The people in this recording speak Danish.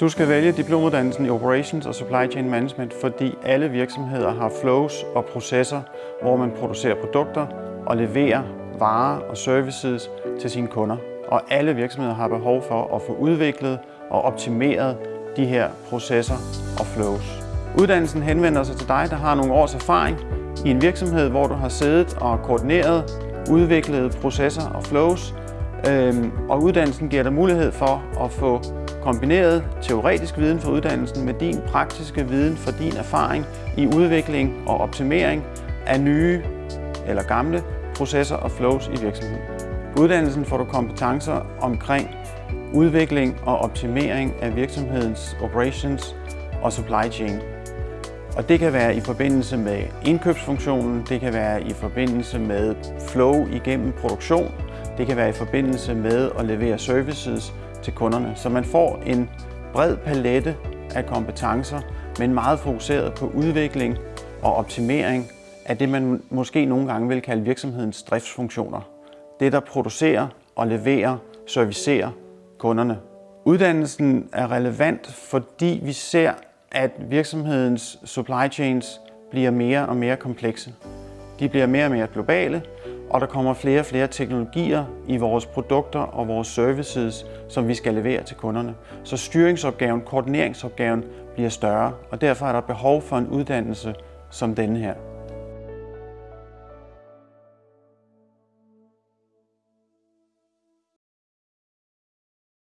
Du skal vælge diplomuddannelsen i Operations og Supply Chain Management, fordi alle virksomheder har flows og processer, hvor man producerer produkter og leverer varer og services til sine kunder. Og alle virksomheder har behov for at få udviklet og optimeret de her processer og flows. Uddannelsen henvender sig til dig, der har nogle års erfaring i en virksomhed, hvor du har siddet og koordineret, udviklet processer og flows, Øhm, og uddannelsen giver dig mulighed for at få kombineret teoretisk viden fra uddannelsen med din praktiske viden fra din erfaring i udvikling og optimering af nye eller gamle processer og flows i virksomheden. På uddannelsen får du kompetencer omkring udvikling og optimering af virksomhedens operations og supply chain. Og det kan være i forbindelse med indkøbsfunktionen, det kan være i forbindelse med flow igennem produktion, det kan være i forbindelse med at levere services til kunderne. Så man får en bred palette af kompetencer, men meget fokuseret på udvikling og optimering af det, man måske nogle gange vil kalde virksomhedens driftsfunktioner. Det, der producerer og leverer, servicerer kunderne. Uddannelsen er relevant, fordi vi ser, at virksomhedens supply chains bliver mere og mere komplekse. De bliver mere og mere globale, og der kommer flere og flere teknologier i vores produkter og vores services, som vi skal levere til kunderne. Så styringsopgaven, koordineringsopgaven bliver større, og derfor er der behov for en uddannelse som denne her.